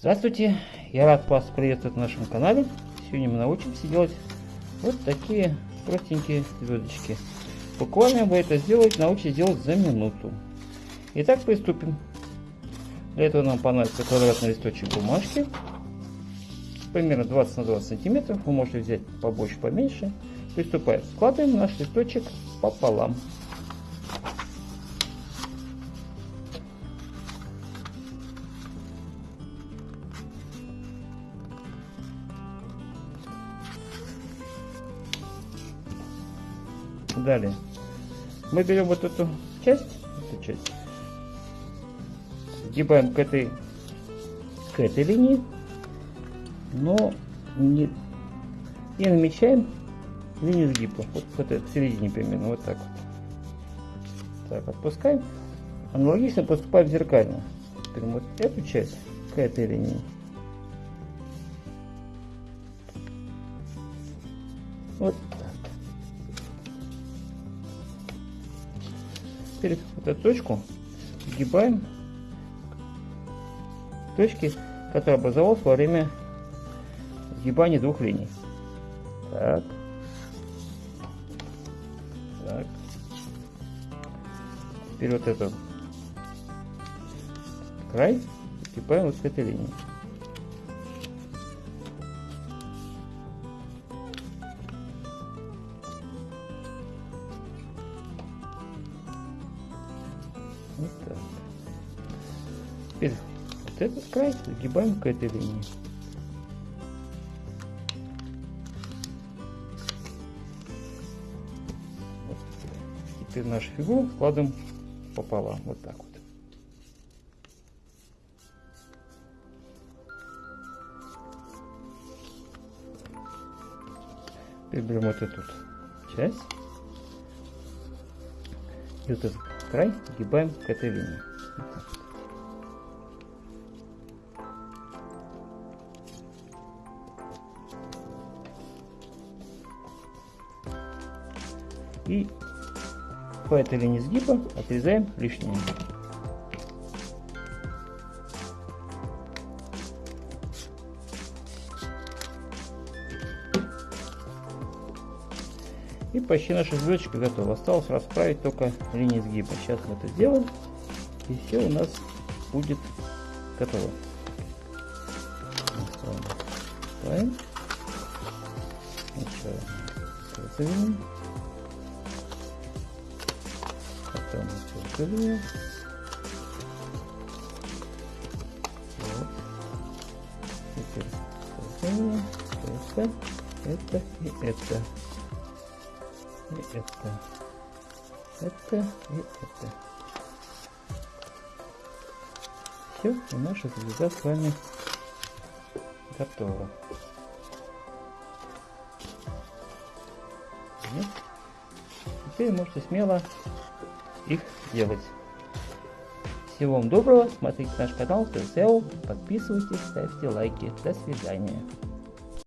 Здравствуйте, я рад вас приветствовать на нашем канале. Сегодня мы научимся делать вот такие простенькие звездочки. Буквально вы это сделать научитесь делать за минуту. Итак, приступим. Для этого нам понадобится квадратный листочек бумажки. Примерно 20 на 20 сантиметров. Вы можете взять побольше, поменьше. Приступаем. Складываем наш листочек пополам. Далее мы берем вот эту часть, эту часть, сгибаем к этой, к этой линии, но не, и намечаем линию сгиба, вот, вот в середине примерно, вот так вот. Так, отпускаем. Аналогично поступаем зеркально. Прям вот эту часть к этой линии. Вот Теперь эту точку сгибаем точки, которая образовалась во время сгибания двух линий. Так. Так. Теперь вот этот край сгибаем вот с этой линии. Вот так. Теперь вот этот край загибаем к этой линии. Вот. Теперь нашу фигуру складываем пополам. Вот так вот. Теперь берем вот эту часть и вот этот край сгибаем к этой линии. И по этой линии сгиба отрезаем лишнее. И почти наша звездочка готова. Осталось расправить только линии сгиба. Сейчас мы это сделаем. И все у нас будет готово. Потом. Вот. Это, это и это и это, это и это. Все, и наша звезда с вами готова. Теперь можете смело их делать. Всего вам доброго, смотрите наш канал, подписывайтесь, ставьте лайки. До свидания.